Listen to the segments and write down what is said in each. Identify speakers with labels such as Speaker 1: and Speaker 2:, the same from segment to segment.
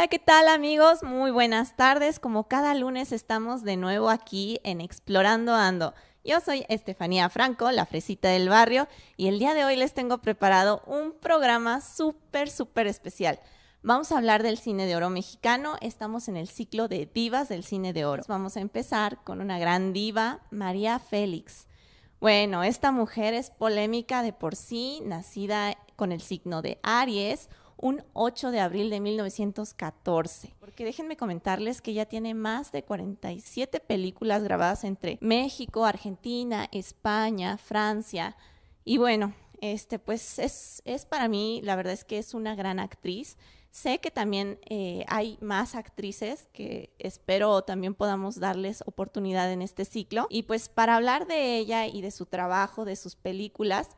Speaker 1: Hola, ¿qué tal amigos? Muy buenas tardes. Como cada lunes estamos de nuevo aquí en Explorando Ando. Yo soy Estefanía Franco, la fresita del barrio, y el día de hoy les tengo preparado un programa súper, súper especial. Vamos a hablar del cine de oro mexicano. Estamos en el ciclo de divas del cine de oro. Vamos a empezar con una gran diva, María Félix. Bueno, esta mujer es polémica de por sí, nacida con el signo de Aries, un 8 de abril de 1914. Porque déjenme comentarles que ya tiene más de 47 películas grabadas entre México, Argentina, España, Francia. Y bueno, este pues es, es para mí, la verdad es que es una gran actriz. Sé que también eh, hay más actrices que espero también podamos darles oportunidad en este ciclo. Y pues para hablar de ella y de su trabajo, de sus películas,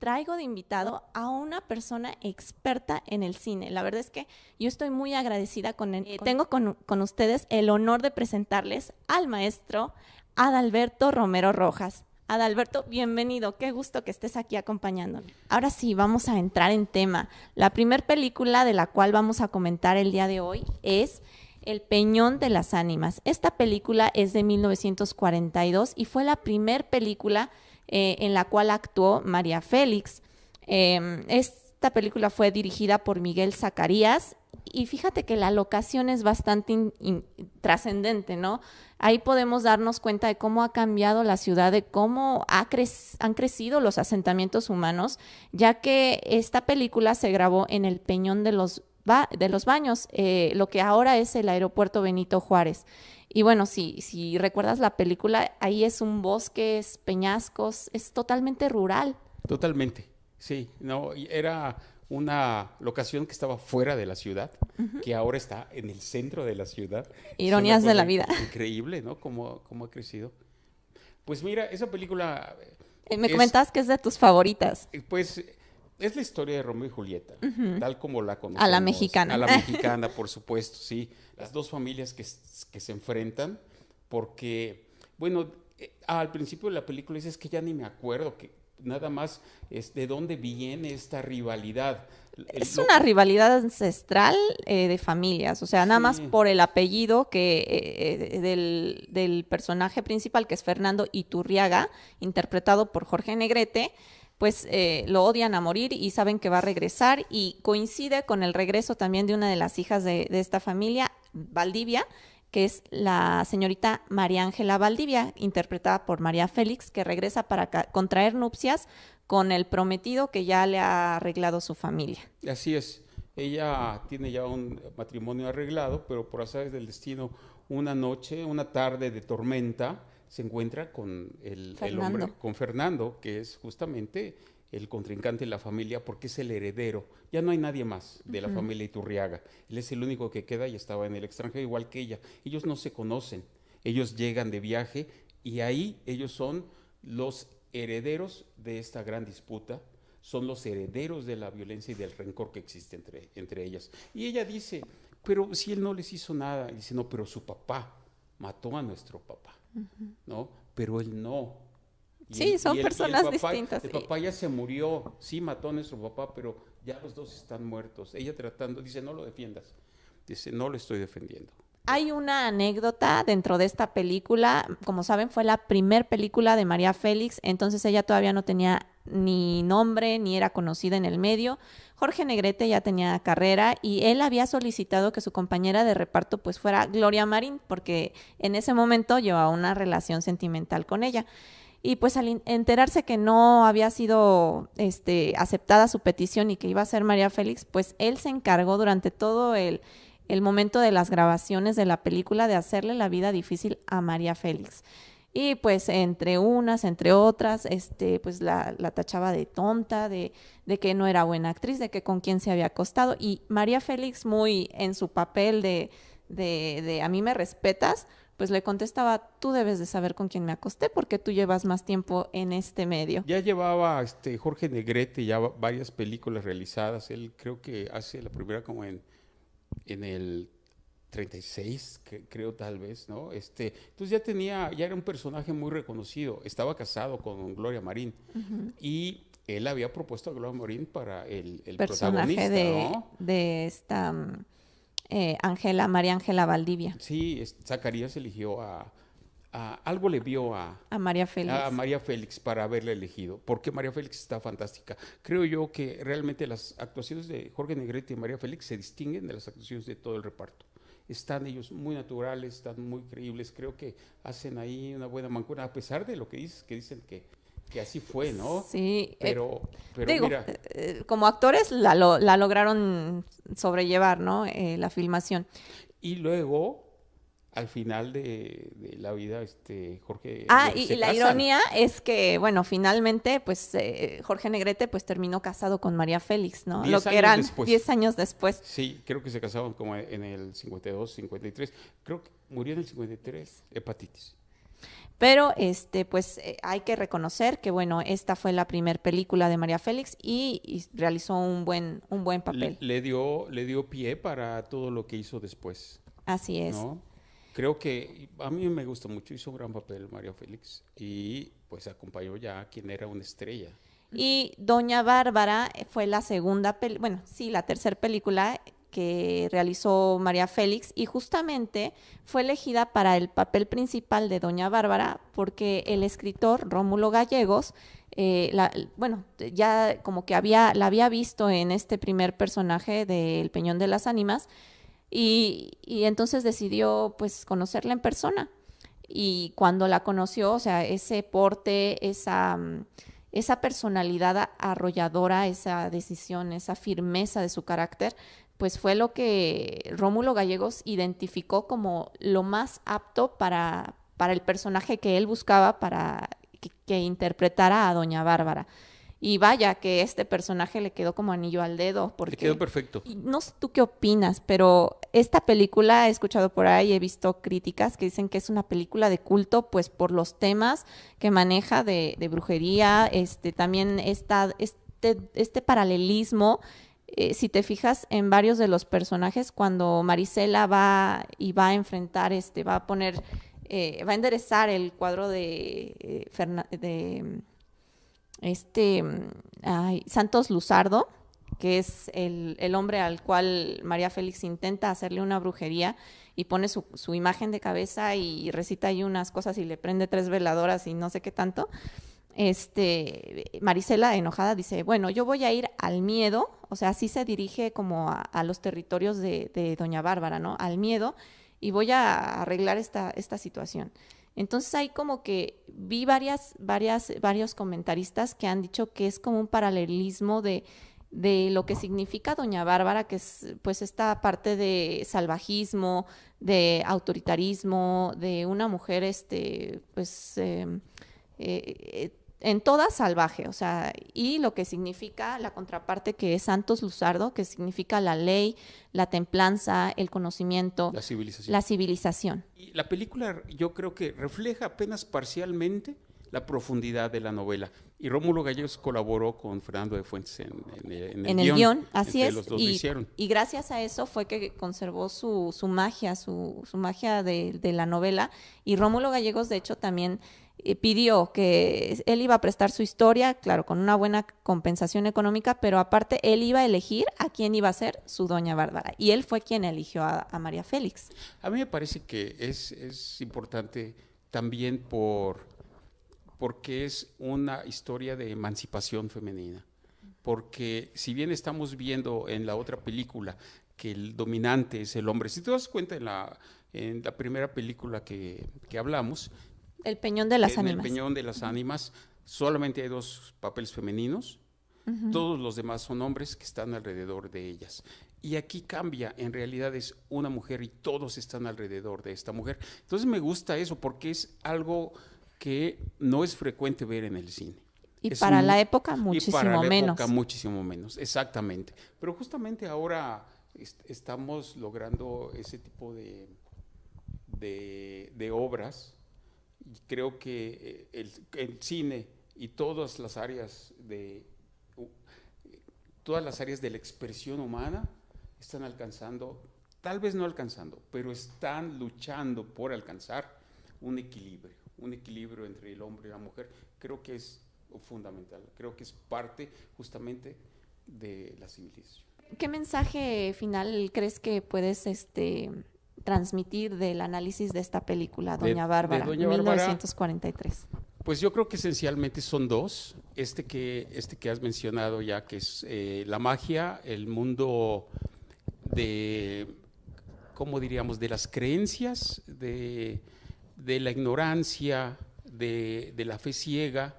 Speaker 1: traigo de invitado a una persona experta en el cine. La verdad es que yo estoy muy agradecida con él. tengo con, con, ustedes el honor de presentarles al maestro Adalberto Romero Rojas. Adalberto, bienvenido. Qué gusto que estés aquí acompañándonos. Ahora sí, vamos a entrar en tema. La primera película de la cual vamos a comentar el día de hoy es El Peñón de las Ánimas. Esta película es de 1942 y fue la primera película eh, en la cual actuó María Félix. Em, esta película fue dirigida por Miguel Zacarías y fíjate que la locación es bastante trascendente, ¿no? Ahí podemos darnos cuenta de cómo ha cambiado la ciudad, de cómo han crecido los asentamientos humanos, ya que esta película se grabó en el Peñón de los, Baños, eh, lo que ahora es el aeropuerto Benito Juárez. Y bueno, si, si recuerdas la película, ahí es un bosque, es peñascos, es totalmente rural.
Speaker 2: Totalmente, sí. No, era una locación que estaba fuera de la ciudad, que ahora está en el centro de la ciudad.
Speaker 1: Ironías de la vida.
Speaker 2: Increíble, ¿no? Cómo, cómo ha crecido. Pues mira, esa película...
Speaker 1: Eh, me comentabas que es de tus favoritas.
Speaker 2: Eh, pues es la historia de Romeo y Julieta, tal como la conocemos.
Speaker 1: A la mexicana.
Speaker 2: A la mexicana, por supuesto, sí. Las dos familias que, que se enfrentan, porque, bueno, eh, al principio de la película dices que ya ni me acuerdo, que nada más es de dónde viene esta rivalidad.
Speaker 1: Es una rivalidad ancestral eh, de familias, o sea, nada más por el apellido que eh, del, del, personaje principal, que es Fernando Iturriaga, interpretado por Jorge Negrete, pues eh, lo odian a morir y saben que va a regresar y coincide con el regreso también de una de las hijas de, esta familia, Valdivia, que es la señorita María Ángela Valdivia, interpretada por María Félix, que regresa para contraer nupcias con el prometido que ya le ha arreglado su familia.
Speaker 2: Así es, ella tiene ya un matrimonio arreglado, pero por azares del destino, una noche, una tarde de tormenta, se encuentra con el, hombre, con Fernando, que es justamente el contrincante de la familia porque es el heredero. Ya no hay nadie más de la familia Iturriaga. Él es el único que queda y estaba en el extranjero igual que ella. Ellos no se conocen. Ellos llegan de viaje y ahí ellos son los herederos de esta gran disputa, son los herederos de la violencia y del rencor que existe entre, entre ellas. Y ella dice, pero si él no les hizo nada, dice, no, pero su papá mató a nuestro papá. ¿no? Pero él no.
Speaker 1: sí, son personas distintas.
Speaker 2: El papá ya se murió, sí mató a nuestro papá, pero ya los dos están muertos. Ella tratando, dice, no lo defiendas. Dice, no lo estoy defendiendo.
Speaker 1: Hay una anécdota dentro de esta película, como saben, fue la primer película de María Félix, entonces ella todavía no tenía ni nombre, ni era conocida en el medio. Jorge Negrete ya tenía carrera y él había solicitado que su compañera de reparto pues fuera Gloria Marín, porque en ese momento llevaba una relación sentimental con ella. Y pues al enterarse que no había sido este, aceptada su petición y que iba a ser María Félix, pues él se encargó durante todo el, el momento de las grabaciones de la película de hacerle la vida difícil a María Félix. Y pues entre unas, entre otras, este, pues la, la tachaba de tonta, de, de, que no era buena actriz, de que con quién se había acostado. Y María Félix, muy en su papel de, de, de a mí me respetas, pues le contestaba, tú debes de saber con quién me acosté porque tú llevas más tiempo en este medio.
Speaker 2: Ya llevaba este Jorge Negrete ya varias películas realizadas. Él creo que hace la primera como en, en el 36, creo tal vez, ¿no? Este, entonces ya tenía, ya era un personaje muy reconocido, estaba casado con Gloria Marín y él había propuesto a Gloria Marín para el, el
Speaker 1: personaje de, de esta, eh, Ángela, María Ángela Valdivia.
Speaker 2: Sí, Zacarías eligió a, algo le vio a,
Speaker 1: a María Félix.
Speaker 2: A María Félix para haberla elegido, porque María Félix está fantástica. Creo yo que realmente las actuaciones de Jorge Negrete y María Félix se distinguen de las actuaciones de todo el reparto. Están ellos muy naturales, están muy creíbles, creo que hacen ahí una buena mancuna, a pesar de lo que dices, que dicen que, que así fue, ¿no?
Speaker 1: Sí.
Speaker 2: Eh, pero,
Speaker 1: pero mira. Eh, eh, como actores la, la lograron sobrellevar, ¿no? la filmación.
Speaker 2: Y luego al final de, la vida, este, Jorge.
Speaker 1: Ah, y, la ironía es que, bueno, finalmente, pues eh, Jorge Negrete, pues terminó casado con María Félix, ¿no? Lo que eran 10 años después.
Speaker 2: Sí, creo que se casaron como en el 52, 53. Creo que murió en el 53, hepatitis.
Speaker 1: Pero, este, pues eh, hay que reconocer que, bueno, esta fue la primera película de María Félix y, realizó un buen, un buen papel.
Speaker 2: Le, dio, le dio pie para todo lo que hizo después.
Speaker 1: Así es.
Speaker 2: ¿no? Creo que a mí me gusta mucho, hizo un gran papel María Félix y pues acompañó ya a quien era una estrella.
Speaker 1: Y Doña Bárbara fue la segunda, bueno, sí, la tercera película que realizó María Félix y justamente fue elegida para el papel principal de Doña Bárbara porque el escritor Rómulo Gallegos, eh, bueno, ya como que había, la había visto en este primer personaje de El Peñón de las Ánimas y, entonces decidió pues conocerla en persona. Y cuando la conoció, o sea, ese porte, esa, mm, esa personalidad arrolladora, esa decisión, esa firmeza de su carácter, pues fue lo que Rómulo Gallegos identificó como lo más apto para, para el personaje que él buscaba para que interpretara a Doña Bárbara. Y vaya que este personaje le quedó como anillo al dedo. Porque,
Speaker 2: le quedó perfecto.
Speaker 1: No sé tú qué opinas, pero esta película he escuchado por ahí, he visto críticas que dicen que es una película de culto, pues por los temas que maneja de, brujería, este, también esta, este, este paralelismo. Eh, si te fijas en varios de los personajes, cuando Marisela va y va a enfrentar, este, va a poner, eh, va a enderezar el cuadro de, eh, de este Santos Luzardo, que es el, hombre al cual María Félix intenta hacerle una brujería y pone su, imagen de cabeza y recita ahí unas cosas y le prende tres veladoras y no sé qué tanto. Este, Marisela, enojada, dice, bueno, yo voy a ir al miedo, o sea, así se dirige como a, los territorios de, de, Doña Bárbara, ¿no? Al miedo, y voy a arreglar esta, esta situación. Entonces hay como que vi varias, varias, varios comentaristas que han dicho que es como un paralelismo de, de lo que significa Doña Bárbara, que es pues esta parte de salvajismo, de autoritarismo, de una mujer este, pues em, eh, en toda salvaje, o sea, y lo que significa la contraparte que es Santos Luzardo, que significa la ley, la templanza, el conocimiento,
Speaker 2: la civilización.
Speaker 1: La civilización.
Speaker 2: Y la película yo creo que refleja apenas parcialmente la profundidad de la novela. Y Rómulo Gallegos colaboró con Fernando de Fuentes en,
Speaker 1: el, guion. Así es. y, y, gracias a eso fue que conservó su, su magia, su, su magia de, de, la novela. Y Rómulo Gallegos, de hecho, también pidió que él iba a prestar su historia, claro, con una buena compensación económica, pero aparte él iba a elegir a quién iba a ser su doña Bárbara. Y él fue quien eligió a, María Félix.
Speaker 2: A mí me parece que es, es importante también por, porque es una historia de emancipación femenina. Porque si bien estamos viendo en la otra película que el dominante es el hombre, si te das cuenta en la, en la primera película que, que hablamos,
Speaker 1: el peñón de las ánimas.
Speaker 2: el peñón de las ánimas solamente hay dos papeles femeninos, todos los demás son hombres que están alrededor de ellas. Y aquí cambia, en realidad es una mujer y todos están alrededor de esta mujer. Entonces me gusta eso porque es algo que no es frecuente ver en el cine.
Speaker 1: Y para la época muchísimo y para la Época,
Speaker 2: muchísimo menos, exactamente. Pero justamente ahora estamos logrando ese tipo de, de, de obras creo que eh, el, cine y todas las áreas de todas las áreas de la expresión humana están alcanzando, tal vez no alcanzando, pero están luchando por alcanzar un equilibrio, un equilibrio entre el hombre y la mujer. Creo que es fundamental, creo que es parte justamente de la civilización.
Speaker 1: ¿Qué mensaje final crees que puedes este, transmitir del análisis de esta película, Doña Bárbara, de 1943?
Speaker 2: Pues yo creo que esencialmente son dos. Este que, este que has mencionado ya, que es eh, la magia, el mundo de, ¿cómo diríamos?, de las creencias, de, la ignorancia, de, la fe ciega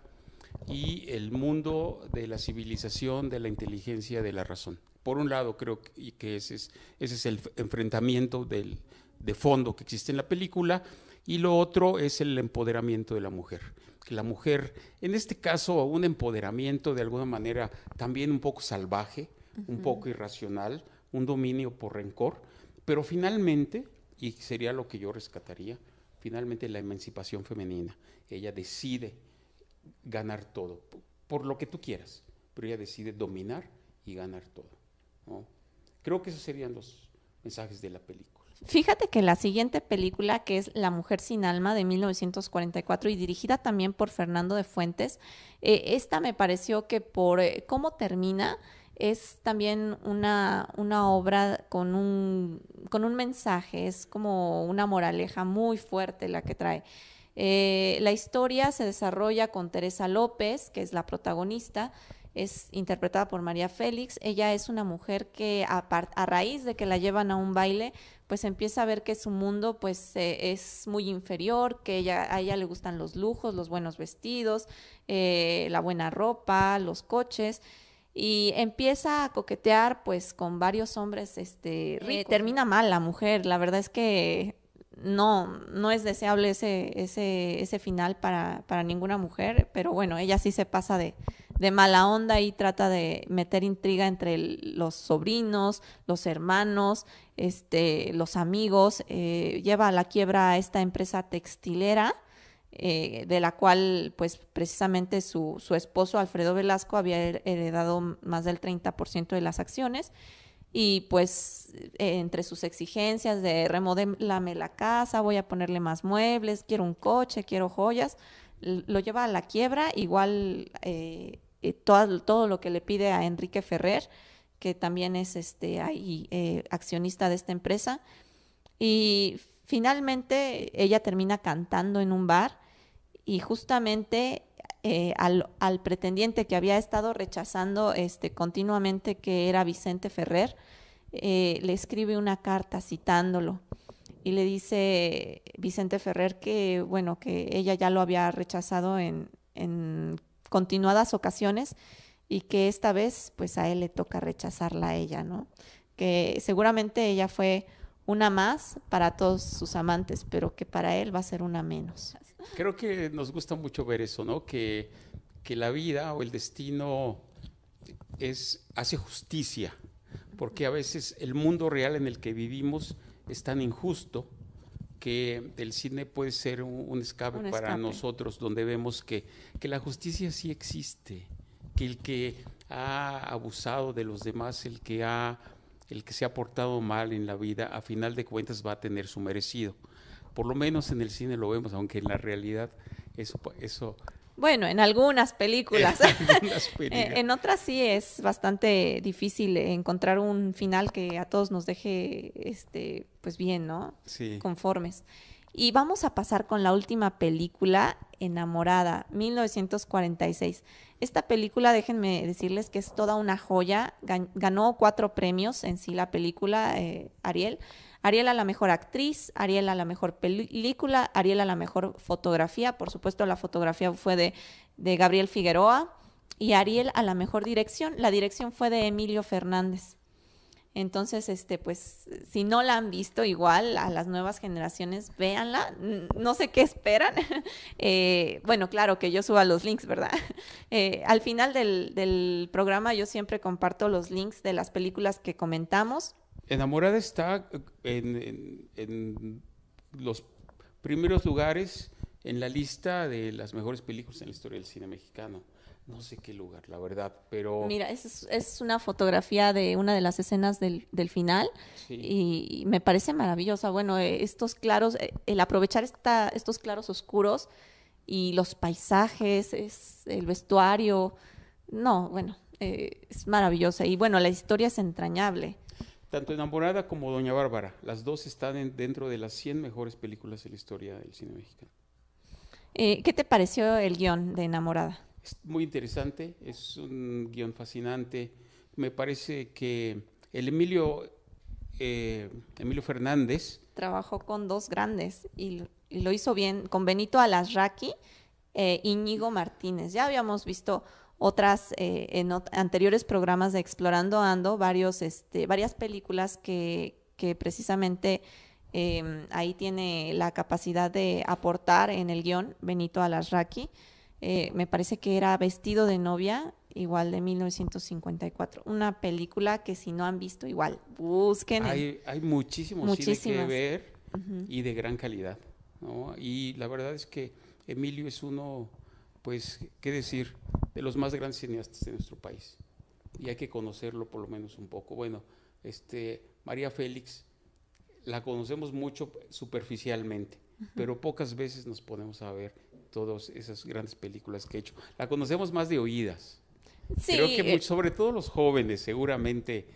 Speaker 2: y el mundo de la civilización, de la inteligencia, de la razón. Por un lado, creo que ese es, ese es el enfrentamiento del, de fondo que existe en la película, y lo otro es el empoderamiento de la mujer. Que la mujer, en este caso, un empoderamiento de alguna manera también un poco salvaje, un poco irracional, un dominio por rencor, pero finalmente, y sería lo que yo rescataría, finalmente la emancipación femenina. Ella decide ganar todo, por, lo que tú quieras, pero ella decide dominar y ganar todo. Creo que esos serían los mensajes de la película.
Speaker 1: Fíjate que la siguiente película, que es La Mujer sin Alma de 1944 y dirigida también por Fernando de Fuentes, eh, esta me pareció que por eh, cómo termina es también una, una obra con un, con un mensaje, es como una moraleja muy fuerte la que trae. Eh, la historia se desarrolla con Teresa López, que es la protagonista, es interpretada por María Félix. Ella es una mujer que a, a, raíz de que la llevan a un baile, pues empieza a ver que su mundo pues eh, es muy inferior, que ella, a ella le gustan los lujos, los buenos vestidos, eh, la buena ropa, los coches y empieza a coquetear pues con varios hombres este eh, termina mal la mujer. La verdad es que no no es deseable ese ese ese final para para ninguna mujer pero bueno ella sí se pasa de de mala onda y trata de meter intriga entre los sobrinos, los hermanos, este, los amigos. Eh, lleva a la quiebra a esta empresa textilera, eh, de la cual, pues, precisamente su, su, esposo, Alfredo Velasco, había heredado más del 30% de las acciones. Y pues entre sus exigencias de remodelame la casa, voy a ponerle más muebles, quiero un coche, quiero joyas, lo lleva a la quiebra, igual eh, todo, todo, lo que le pide a Enrique Ferrer, que también es este, ahí, eh, accionista de esta empresa. Y finalmente ella termina cantando en un bar y justamente eh, al, al, pretendiente que había estado rechazando este, continuamente, que era Vicente Ferrer, le escribe una carta citándolo y le dice Vicente Ferrer que, bueno, que ella ya lo había rechazado en continuadas ocasiones y que esta vez pues a él le toca rechazarla a ella, ¿no? Que seguramente ella fue una más para todos sus amantes, pero que para él va a ser una menos.
Speaker 2: Creo que nos gusta mucho ver eso, ¿no? Que, que la vida o el destino es, hace justicia, porque a veces el mundo real en el que vivimos es tan injusto que el cine puede ser un, escape, para nosotros, donde vemos que, que, la justicia sí existe, que el que ha abusado de los demás, el que, ha, el que se ha portado mal en la vida, a final de cuentas va a tener su merecido. Por lo menos en el cine lo vemos, aunque en la realidad eso, eso
Speaker 1: bueno, en algunas películas. Eh, en otras sí es bastante difícil encontrar un final que a todos nos deje, este, pues bien, ¿no? Sí. Conformes. Y vamos a pasar con la última película, Enamorada, 1946. Esta película, déjenme decirles que es toda una joya. Ganó cuatro premios en sí la película, eh, Ariel. Ariel a la mejor actriz, Ariel a la mejor película, Ariel a la mejor fotografía, por supuesto la fotografía fue de, Gabriel Figueroa, y Ariel a la mejor dirección, la dirección fue de Emilio Fernández. Entonces, este, pues, si no la han visto, igual a las nuevas generaciones, véanla. No sé qué esperan. Eh, bueno, claro que yo suba los links, ¿verdad? Eh, al final del, programa yo siempre comparto los links de las películas que comentamos.
Speaker 2: Enamorada está en, los primeros lugares en la lista de las mejores películas en la historia del cine mexicano. No sé qué lugar, la verdad, pero...
Speaker 1: Mira, es, es una fotografía de una de las escenas del, del final y, me parece maravillosa. Bueno, eh, estos claros, eh, el aprovechar esta, estos claros oscuros y los paisajes, es el vestuario. No, bueno, eh, es maravillosa y bueno, la historia es entrañable.
Speaker 2: Tanto Enamorada como Doña Bárbara, las dos están dentro de las 100 mejores películas de la historia del cine mexicano.
Speaker 1: Eh, ¿Qué te pareció el guion de Enamorada?
Speaker 2: Es muy interesante, es un guion fascinante. Me parece que el Emilio, eh, Emilio Fernández...
Speaker 1: Trabajó con dos grandes y, lo hizo bien, con Benito Alasraqui e Íñigo Martínez. Ya habíamos visto otras eh, en anteriores programas de Explorando Ando, varios, este, varias películas que, que precisamente em, ahí tiene la capacidad de aportar en el guion Benito Alasraqui. Eh, me parece que era Vestido de novia, igual de 1954. Una película que si no han visto, igual, busquen.
Speaker 2: Hay, hay muchísimo cine que ver y de gran calidad. Y la verdad es que Emilio es uno, pues, ¿qué decir? De los más grandes cineastas de nuestro país. Y hay que conocerlo por lo menos un poco. Bueno, este, María Félix la conocemos mucho superficialmente, pero pocas veces nos ponemos a ver todas esas grandes películas que ha hecho. La conocemos más de oídas. Sí, Creo que eh, sobre todo los jóvenes seguramente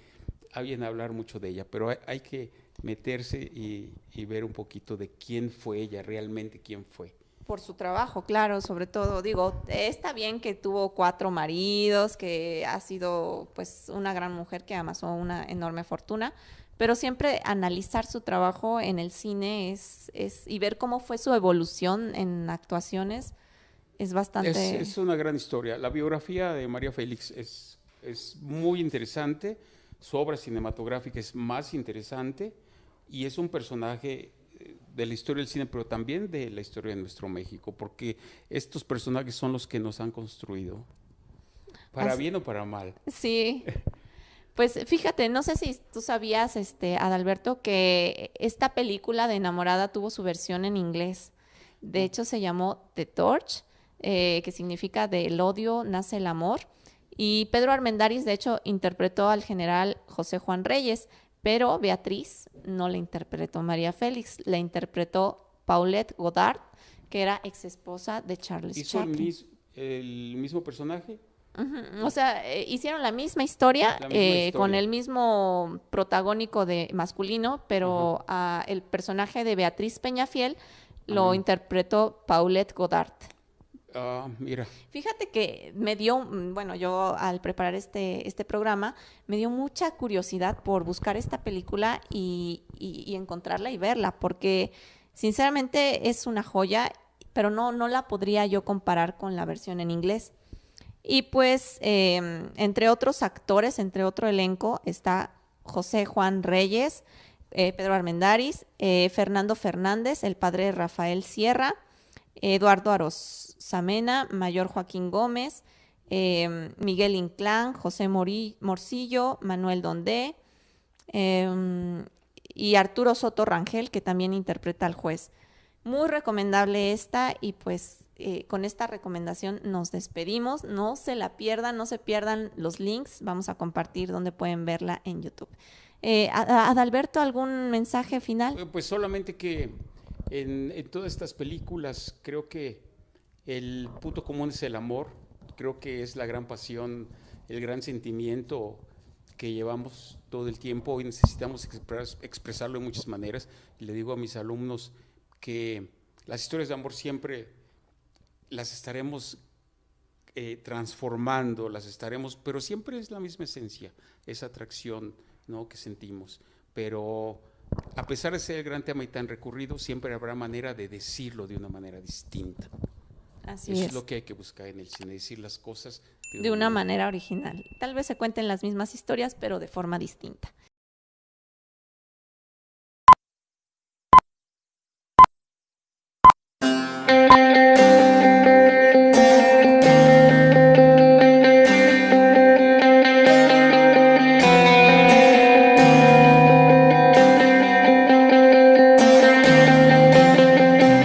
Speaker 2: habían hablar mucho de ella, pero hay, que meterse y, y, ver un poquito de quién fue ella, realmente quién fue
Speaker 1: por su trabajo, claro, sobre todo. Digo, está bien que tuvo cuatro maridos, que ha sido pues una gran mujer que amasó una enorme fortuna, pero siempre analizar su trabajo en el cine es, es y ver cómo fue su evolución en actuaciones es bastante...
Speaker 2: Es, una gran historia. La biografía de María Félix es, es muy interesante, su obra cinematográfica es más interesante y es un personaje de la historia del cine, pero también de la historia de nuestro México, porque estos personajes son los que nos han construido, para bien o para mal.
Speaker 1: Sí. Pues fíjate, no sé si tú sabías, este, Adalberto, que esta película de Enamorada tuvo su versión en inglés. De hecho, se llamó The Torch, eh, que significa del odio nace el amor. Y Pedro Armendáriz, de hecho, interpretó al general José Juan Reyes pero Beatriz no la interpretó María Félix, la interpretó Paulette Godard, que era ex esposa de Charles
Speaker 2: ¿Hizo
Speaker 1: Chaplin.
Speaker 2: El, mismo personaje?
Speaker 1: O sea, eh, hicieron la misma historia, eh, con el mismo protagónico de masculino, pero el personaje de Beatriz Peñafiel lo interpretó Paulette Godard.
Speaker 2: Ah.
Speaker 1: Fíjate que me dio, mm, bueno, yo al preparar este, este programa, me dio mucha curiosidad por buscar esta película y, encontrarla y verla, porque sinceramente es una joya, pero no, no la podría yo comparar con la versión en inglés. Y pues, em, entre otros actores, entre otro elenco, está José Juan Reyes, eh, Pedro Armendáriz, eh, Fernando Fernández, el padre de Rafael Sierra, Eduardo Aros Samena, Mayor Joaquín Gómez, em, Miguel Inclán, José Morcillo, Manuel Dondé em, y Arturo Soto Rangel, que también interpreta al juez. Muy recomendable esta y pues eh, con esta recomendación nos despedimos. No se la pierdan, no se pierdan los links. Vamos a compartir donde pueden verla en YouTube. Eh, Adalberto, ¿algún mensaje final?
Speaker 2: Eh, pues solamente que en, todas estas películas creo que el punto común es el amor, creo que es la gran pasión, el gran sentimiento que llevamos todo el tiempo y necesitamos expresarlo de muchas maneras. Y le digo a mis alumnos que las historias de amor siempre las estaremos eh, transformando, las estaremos, pero siempre es la misma esencia, esa atracción ¿no? que sentimos. Pero a pesar de ser el gran tema y tan recurrido, siempre habrá manera de decirlo de una manera distinta.
Speaker 1: Así
Speaker 2: Eso
Speaker 1: es.
Speaker 2: lo que hay que buscar en el cine, decir las cosas
Speaker 1: de, una, manera original. Tal vez se cuenten las mismas historias, pero de forma distinta.